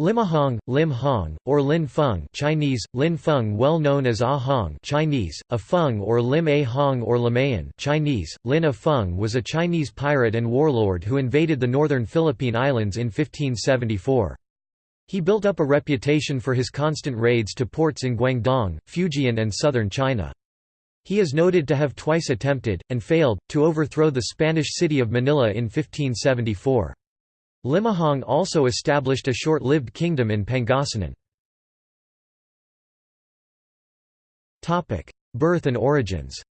Limahong, Lim Hong, or Lin Feng Chinese, Lin Feng well known as Ah Hong Chinese, A Feng or Lim A Hong or Limayan Chinese, Lin A Feng was a Chinese pirate and warlord who invaded the northern Philippine Islands in 1574. He built up a reputation for his constant raids to ports in Guangdong, Fujian and southern China. He is noted to have twice attempted, and failed, to overthrow the Spanish city of Manila in 1574. Limahong also established a short-lived kingdom in Pangasinan. Birth and origins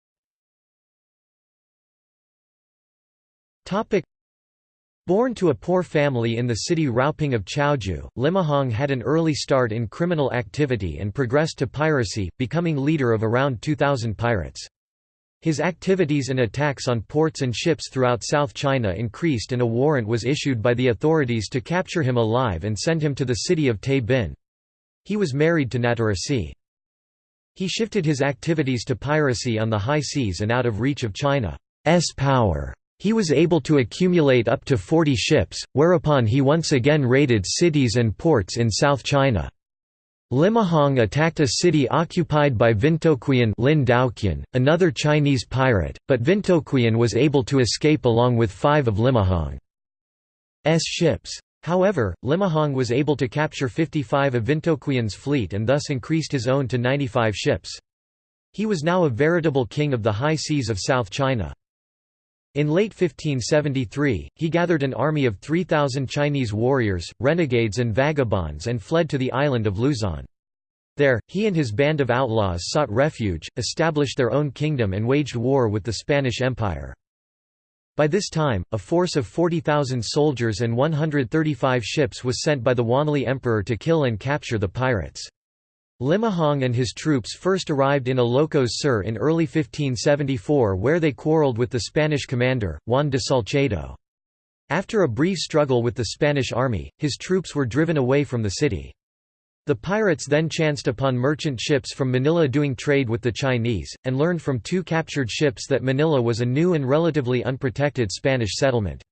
Born to a poor family in the city Raoping of Chaozhou, Limahong had an early start in criminal activity and progressed to piracy, becoming leader of around 2,000 pirates. His activities and attacks on ports and ships throughout South China increased and a warrant was issued by the authorities to capture him alive and send him to the city of Tay Bin. He was married to Natarasi. He shifted his activities to piracy on the high seas and out of reach of China's power. He was able to accumulate up to 40 ships, whereupon he once again raided cities and ports in South China. Limahong attacked a city occupied by Vintoquian Lin Daoqian, another Chinese pirate, but Vintoquian was able to escape along with five of Limahong's ships. However, Limahong was able to capture 55 of Vintoquian's fleet and thus increased his own to 95 ships. He was now a veritable king of the high seas of South China. In late 1573, he gathered an army of 3,000 Chinese warriors, renegades and vagabonds and fled to the island of Luzon. There, he and his band of outlaws sought refuge, established their own kingdom and waged war with the Spanish Empire. By this time, a force of 40,000 soldiers and 135 ships was sent by the Wanli Emperor to kill and capture the pirates. Limahong and his troops first arrived in Ilocos Sur in early 1574 where they quarreled with the Spanish commander, Juan de Salcedo. After a brief struggle with the Spanish army, his troops were driven away from the city. The pirates then chanced upon merchant ships from Manila doing trade with the Chinese, and learned from two captured ships that Manila was a new and relatively unprotected Spanish settlement.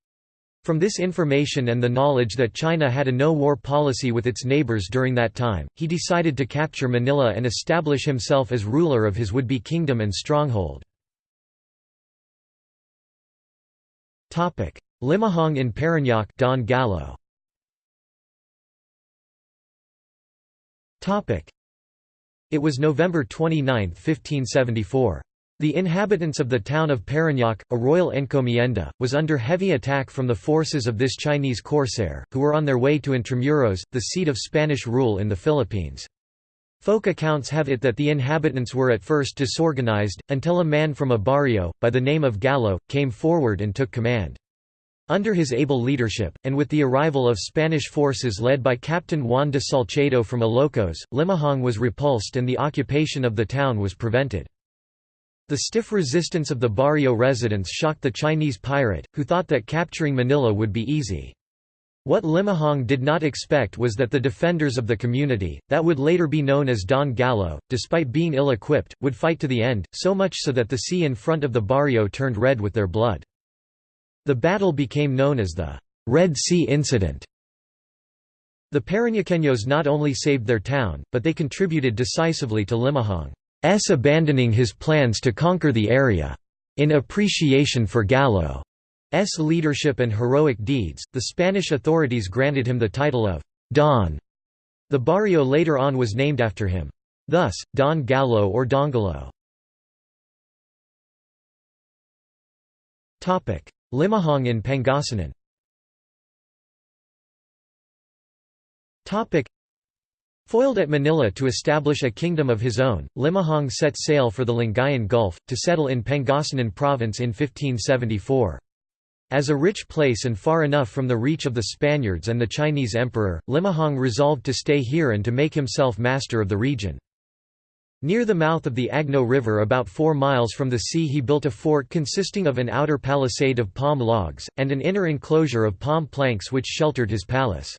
From this information and the knowledge that China had a no-war policy with its neighbors during that time, he decided to capture Manila and establish himself as ruler of his would-be kingdom and stronghold. Limahong in Parañaque Don Gallo. It was November 29, 1574. The inhabitants of the town of Parañaque, a royal encomienda, was under heavy attack from the forces of this Chinese corsair, who were on their way to Intramuros, the seat of Spanish rule in the Philippines. Folk accounts have it that the inhabitants were at first disorganized, until a man from a barrio, by the name of Gallo, came forward and took command. Under his able leadership, and with the arrival of Spanish forces led by Captain Juan de Salcedo from Ilocos, Limahong was repulsed and the occupation of the town was prevented. The stiff resistance of the barrio residents shocked the Chinese pirate, who thought that capturing Manila would be easy. What Limahong did not expect was that the defenders of the community, that would later be known as Don Gallo, despite being ill-equipped, would fight to the end, so much so that the sea in front of the barrio turned red with their blood. The battle became known as the Red Sea Incident. The Parañaqueños not only saved their town, but they contributed decisively to Limahong. S abandoning his plans to conquer the area. In appreciation for Gallo's leadership and heroic deeds, the Spanish authorities granted him the title of Don. The barrio later on was named after him. Thus, Don Gallo or Dongalo. Limahong in Pangasinan Foiled at Manila to establish a kingdom of his own, Limahong set sail for the Lingayen Gulf, to settle in Pangasinan province in 1574. As a rich place and far enough from the reach of the Spaniards and the Chinese emperor, Limahong resolved to stay here and to make himself master of the region. Near the mouth of the Agno River about four miles from the sea he built a fort consisting of an outer palisade of palm logs, and an inner enclosure of palm planks which sheltered his palace.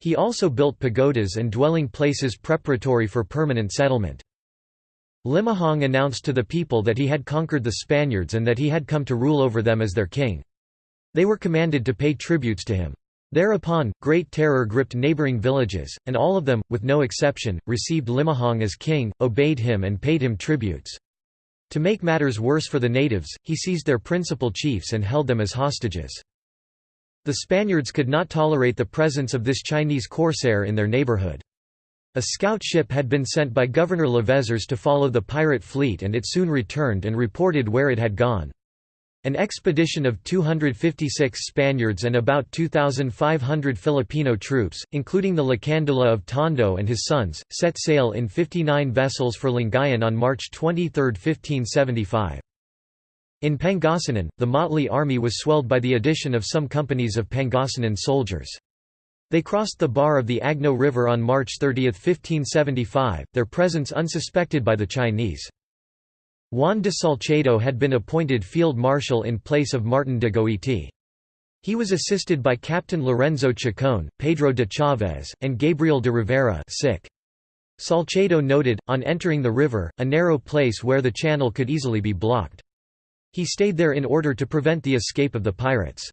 He also built pagodas and dwelling places preparatory for permanent settlement. Limahong announced to the people that he had conquered the Spaniards and that he had come to rule over them as their king. They were commanded to pay tributes to him. Thereupon, great terror gripped neighboring villages, and all of them, with no exception, received Limahong as king, obeyed him and paid him tributes. To make matters worse for the natives, he seized their principal chiefs and held them as hostages. The Spaniards could not tolerate the presence of this Chinese corsair in their neighborhood. A scout ship had been sent by Governor Lavezares to follow the pirate fleet and it soon returned and reported where it had gone. An expedition of 256 Spaniards and about 2,500 Filipino troops, including the Lacandula of Tondo and his sons, set sail in 59 vessels for Lingayen on March 23, 1575. In Pangasinan, the motley army was swelled by the addition of some companies of Pangasinan soldiers. They crossed the bar of the Agno River on March 30, 1575, their presence unsuspected by the Chinese. Juan de Salcedo had been appointed field marshal in place of Martin de Goiti. He was assisted by Captain Lorenzo Chacon, Pedro de Chavez, and Gabriel de Rivera sick. Salcedo noted, on entering the river, a narrow place where the channel could easily be blocked. He stayed there in order to prevent the escape of the pirates.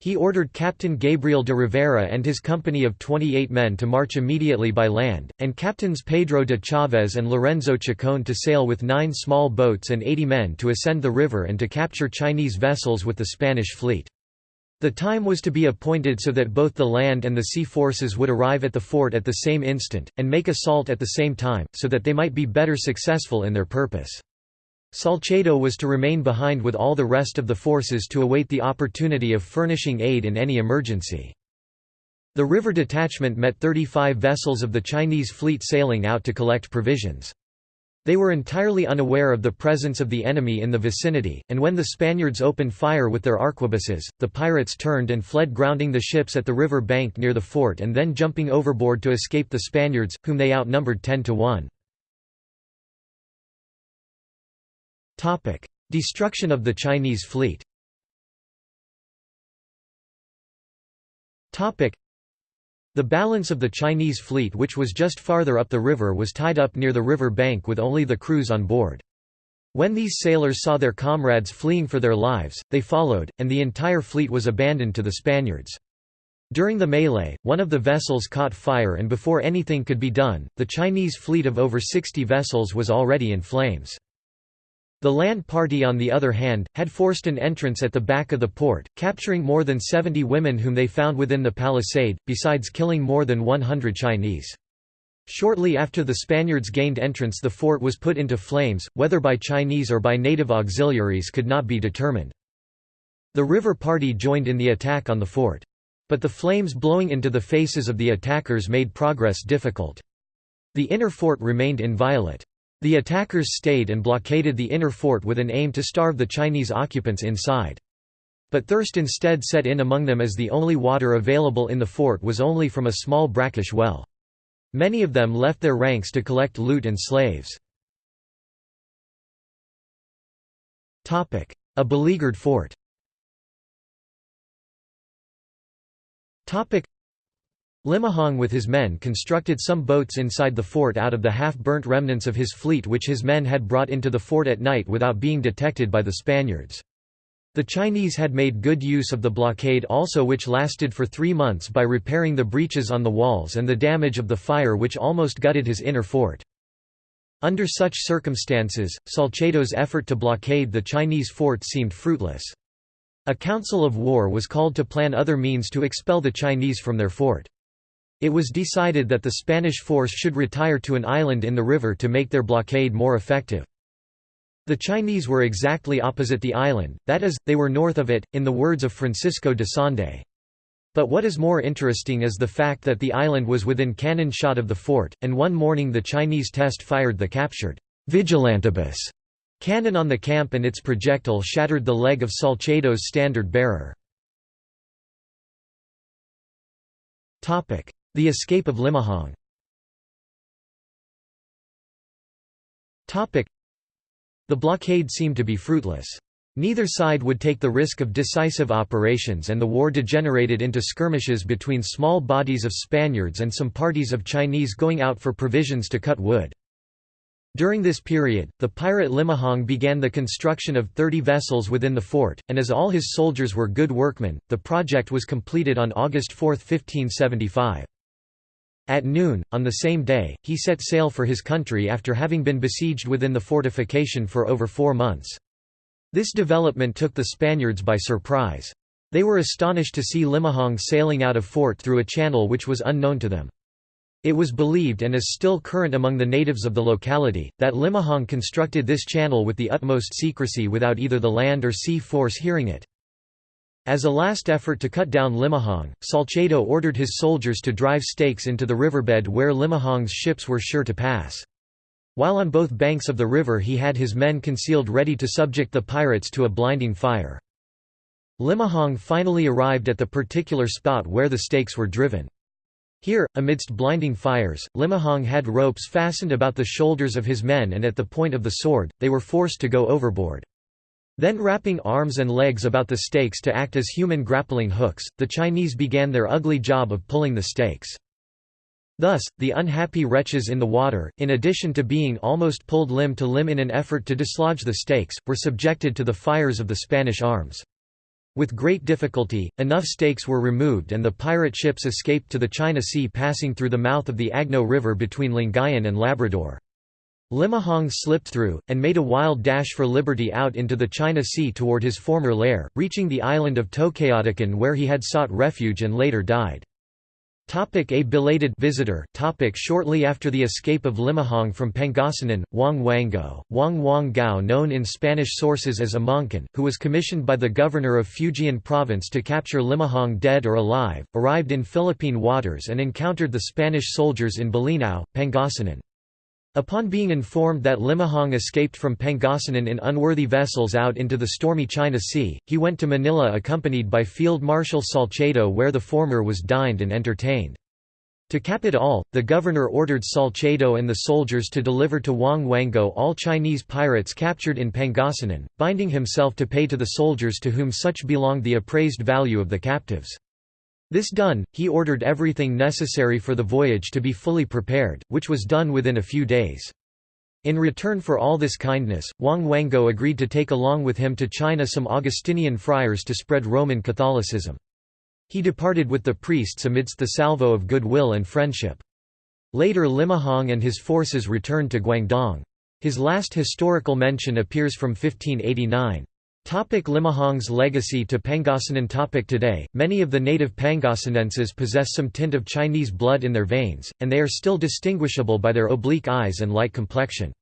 He ordered Captain Gabriel de Rivera and his company of 28 men to march immediately by land, and Captains Pedro de Chavez and Lorenzo Chacon to sail with nine small boats and 80 men to ascend the river and to capture Chinese vessels with the Spanish fleet. The time was to be appointed so that both the land and the sea forces would arrive at the fort at the same instant, and make assault at the same time, so that they might be better successful in their purpose. Salcedo was to remain behind with all the rest of the forces to await the opportunity of furnishing aid in any emergency. The river detachment met 35 vessels of the Chinese fleet sailing out to collect provisions. They were entirely unaware of the presence of the enemy in the vicinity, and when the Spaniards opened fire with their arquebuses, the pirates turned and fled grounding the ships at the river bank near the fort and then jumping overboard to escape the Spaniards, whom they outnumbered 10 to 1. Topic: Destruction of the Chinese fleet. Topic: The balance of the Chinese fleet which was just farther up the river was tied up near the river bank with only the crews on board. When these sailors saw their comrades fleeing for their lives, they followed, and the entire fleet was abandoned to the Spaniards. During the melee, one of the vessels caught fire and before anything could be done, the Chinese fleet of over 60 vessels was already in flames. The land party on the other hand, had forced an entrance at the back of the port, capturing more than 70 women whom they found within the palisade, besides killing more than 100 Chinese. Shortly after the Spaniards gained entrance the fort was put into flames, whether by Chinese or by native auxiliaries could not be determined. The river party joined in the attack on the fort. But the flames blowing into the faces of the attackers made progress difficult. The inner fort remained inviolate. The attackers stayed and blockaded the inner fort with an aim to starve the Chinese occupants inside. But thirst instead set in among them as the only water available in the fort was only from a small brackish well. Many of them left their ranks to collect loot and slaves. A beleaguered fort Limahong with his men constructed some boats inside the fort out of the half-burnt remnants of his fleet which his men had brought into the fort at night without being detected by the Spaniards. The Chinese had made good use of the blockade also which lasted for three months by repairing the breaches on the walls and the damage of the fire which almost gutted his inner fort. Under such circumstances, Salcedo's effort to blockade the Chinese fort seemed fruitless. A council of war was called to plan other means to expel the Chinese from their fort. It was decided that the Spanish force should retire to an island in the river to make their blockade more effective. The Chinese were exactly opposite the island, that is, they were north of it, in the words of Francisco de Sande. But what is more interesting is the fact that the island was within cannon shot of the fort, and one morning the Chinese test fired the captured vigilantibus cannon on the camp and its projectile shattered the leg of Salcedo's standard bearer. The escape of Limahong The blockade seemed to be fruitless. Neither side would take the risk of decisive operations and the war degenerated into skirmishes between small bodies of Spaniards and some parties of Chinese going out for provisions to cut wood. During this period, the pirate Limahong began the construction of 30 vessels within the fort, and as all his soldiers were good workmen, the project was completed on August 4, 1575. At noon, on the same day, he set sail for his country after having been besieged within the fortification for over four months. This development took the Spaniards by surprise. They were astonished to see Limahong sailing out of fort through a channel which was unknown to them. It was believed and is still current among the natives of the locality, that Limahong constructed this channel with the utmost secrecy without either the land or sea force hearing it. As a last effort to cut down Limahong, Salcedo ordered his soldiers to drive stakes into the riverbed where Limahong's ships were sure to pass. While on both banks of the river he had his men concealed ready to subject the pirates to a blinding fire. Limahong finally arrived at the particular spot where the stakes were driven. Here, amidst blinding fires, Limahong had ropes fastened about the shoulders of his men and at the point of the sword, they were forced to go overboard. Then wrapping arms and legs about the stakes to act as human grappling hooks, the Chinese began their ugly job of pulling the stakes. Thus, the unhappy wretches in the water, in addition to being almost pulled limb to limb in an effort to dislodge the stakes, were subjected to the fires of the Spanish arms. With great difficulty, enough stakes were removed and the pirate ships escaped to the China Sea passing through the mouth of the Agno River between Lingayen and Labrador. Limahong slipped through, and made a wild dash for liberty out into the China Sea toward his former lair, reaching the island of Tokayotican where he had sought refuge and later died. Topic a belated visitor topic Shortly after the escape of Limahong from Pangasinan, Wang Wango, Wang Wang Gao known in Spanish sources as Amoncan, who was commissioned by the governor of Fujian province to capture Limahong dead or alive, arrived in Philippine waters and encountered the Spanish soldiers in Bolinao, Pangasinan. Upon being informed that Limahong escaped from Pangasinan in unworthy vessels out into the stormy China Sea, he went to Manila accompanied by Field Marshal Salcedo where the former was dined and entertained. To cap it all, the governor ordered Salcedo and the soldiers to deliver to Wang Wango all Chinese pirates captured in Pangasinan, binding himself to pay to the soldiers to whom such belonged the appraised value of the captives. This done, he ordered everything necessary for the voyage to be fully prepared, which was done within a few days. In return for all this kindness, Wang Wango agreed to take along with him to China some Augustinian friars to spread Roman Catholicism. He departed with the priests amidst the salvo of goodwill and friendship. Later Limahong and his forces returned to Guangdong. His last historical mention appears from 1589. Topic Limahong's legacy to Pangasinan topic Today, many of the native Pangasinenses possess some tint of Chinese blood in their veins, and they are still distinguishable by their oblique eyes and light complexion.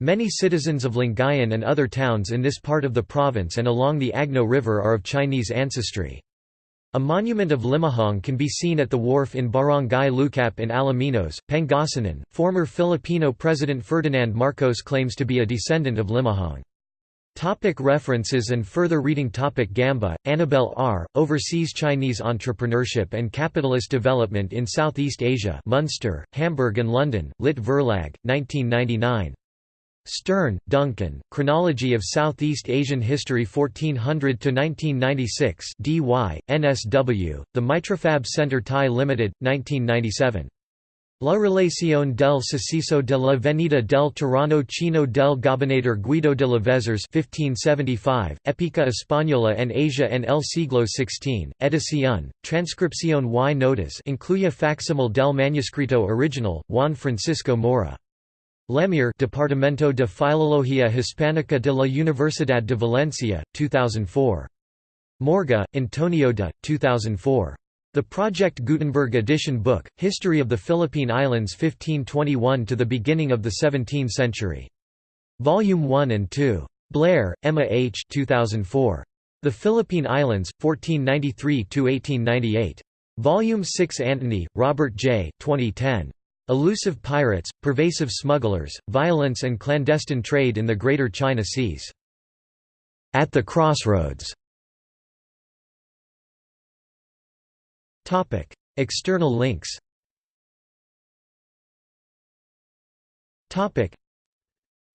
Many citizens of Lingayen and other towns in this part of the province and along the Agno River are of Chinese ancestry. A monument of Limahong can be seen at the wharf in Barangay Lucap in Alaminos, Pangasinan. Former Filipino President Ferdinand Marcos claims to be a descendant of Limahong. Topic references and further reading Topic Gamba, Annabel R., Overseas Chinese Entrepreneurship and Capitalist Development in Southeast Asia Munster, Hamburg and London, Lit Verlag, 1999. Stearn, Duncan, Chronology of Southeast Asian History 1400–1996 Dee Why, NSW, The Mitraphab Center Thai Limited, 1997. La relación del suceso de la Venida del Tirano Chino del Gobernador Guido de Lavezares 1575, Épica Española en Asia en el siglo XVI, edición, transcripción y notas incluye facsímil del manuscrito original, Juan Francisco Maura. Lemir Departamento de Filología Hispánica de la Universidad de Valencia, 2004. Morga, Antonio de, 2004. The Project Gutenberg edition book, History of the Philippine Islands 1521 to the beginning of the 17th century. Volume 1 and 2. Blair, Emma H. 2004. The Philippine Islands, 1493–1898. Volume 6 Antony, Robert J. 2010. Elusive Pirates, Pervasive Smugglers, Violence and Clandestine Trade in the Greater China Seas. At the Crossroads. External links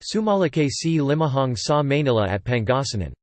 Sumalake si Limahong sa Manila at Pangasinan